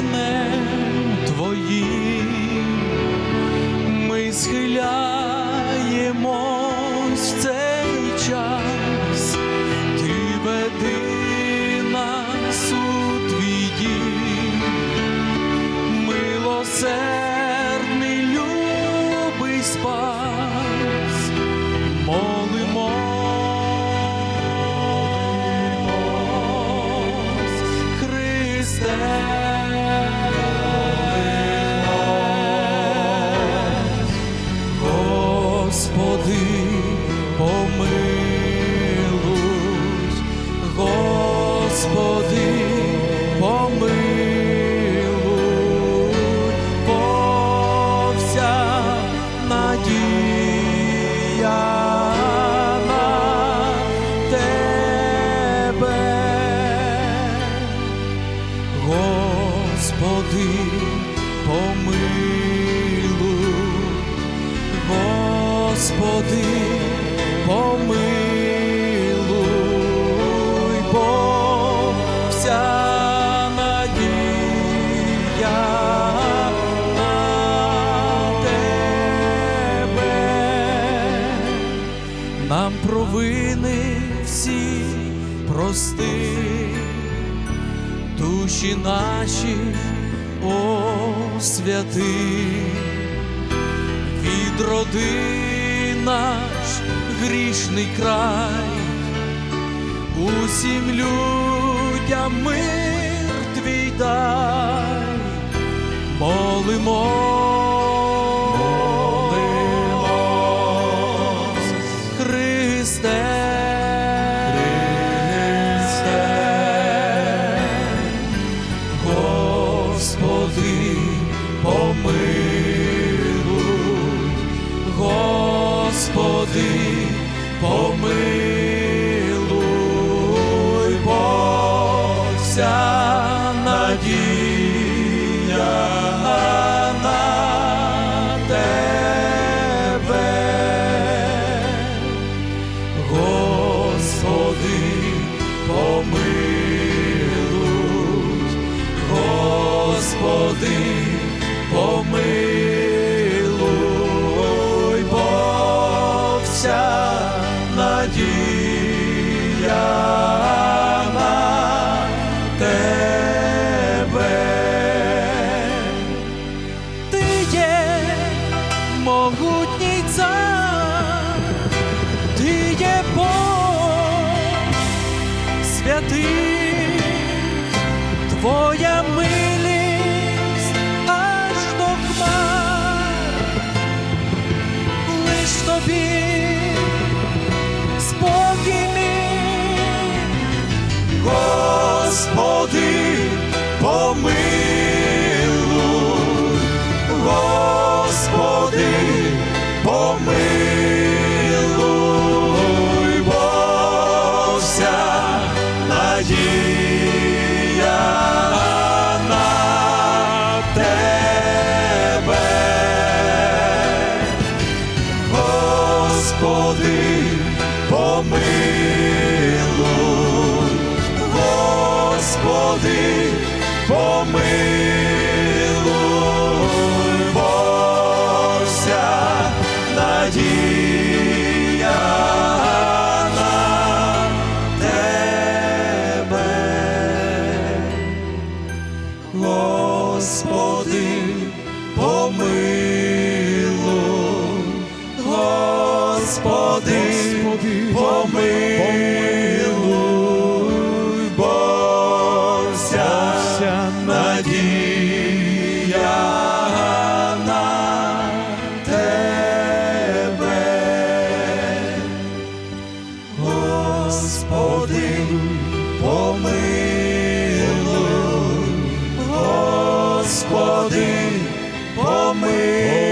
іменем твої, ми схиляємось цей час, ти веди нас у твій дім, милосердний любий спас. Господи, помилуй, бо вся надія. Господи, помилуй, Господи, помилуй, провини всі прости. Душі наші освяти, відроди наш грішний край, усім людям мир твій дай, Господи, помилуй, бо вся надія на Тебе. Господи, помилуй, Господи, помилуй, надія на Тебе. Ти є могутній цар, ти є Бог святий, твоя милість Господи, помилуй, борся, надія на Тебе. Господи, помилуй, Господи, помилуй, Господи, помилуй, Господи, помилуй,